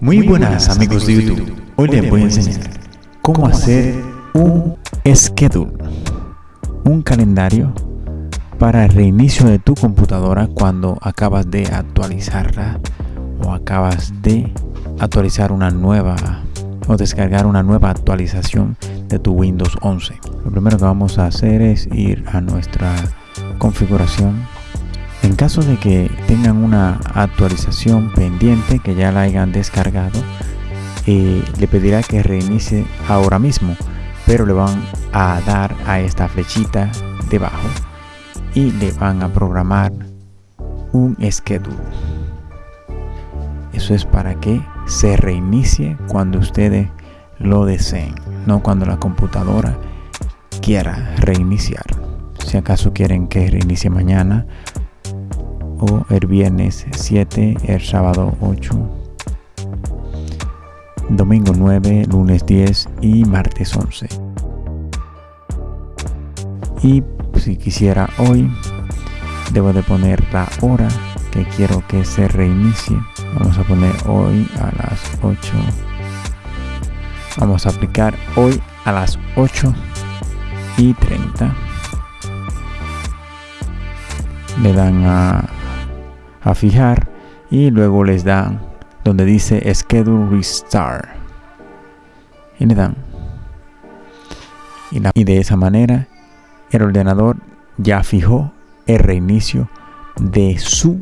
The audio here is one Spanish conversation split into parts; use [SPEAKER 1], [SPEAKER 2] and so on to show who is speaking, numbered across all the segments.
[SPEAKER 1] Muy buenas amigos de YouTube, hoy les voy a enseñar cómo hacer un schedule, un calendario para el reinicio de tu computadora cuando acabas de actualizarla o acabas de actualizar una nueva o descargar una nueva actualización de tu Windows 11. Lo primero que vamos a hacer es ir a nuestra configuración en caso de que tengan una actualización pendiente que ya la hayan descargado, eh, le pedirá que reinicie ahora mismo, pero le van a dar a esta flechita debajo y le van a programar un schedule. Eso es para que se reinicie cuando ustedes lo deseen, no cuando la computadora quiera reiniciar. Si acaso quieren que reinicie mañana o el viernes 7, el sábado 8, domingo 9, lunes 10 y martes 11. Y si quisiera hoy, debo de poner la hora que quiero que se reinicie. Vamos a poner hoy a las 8. Vamos a aplicar hoy a las 8 y 30. Le dan a a fijar y luego les dan donde dice schedule restart. Y le dan. Y, de esa manera el ordenador ya fijó el reinicio de su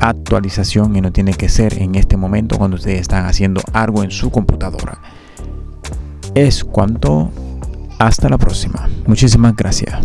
[SPEAKER 1] actualización y no tiene que ser en este momento cuando ustedes están haciendo algo en su computadora. Es cuanto. Hasta la próxima. Muchísimas gracias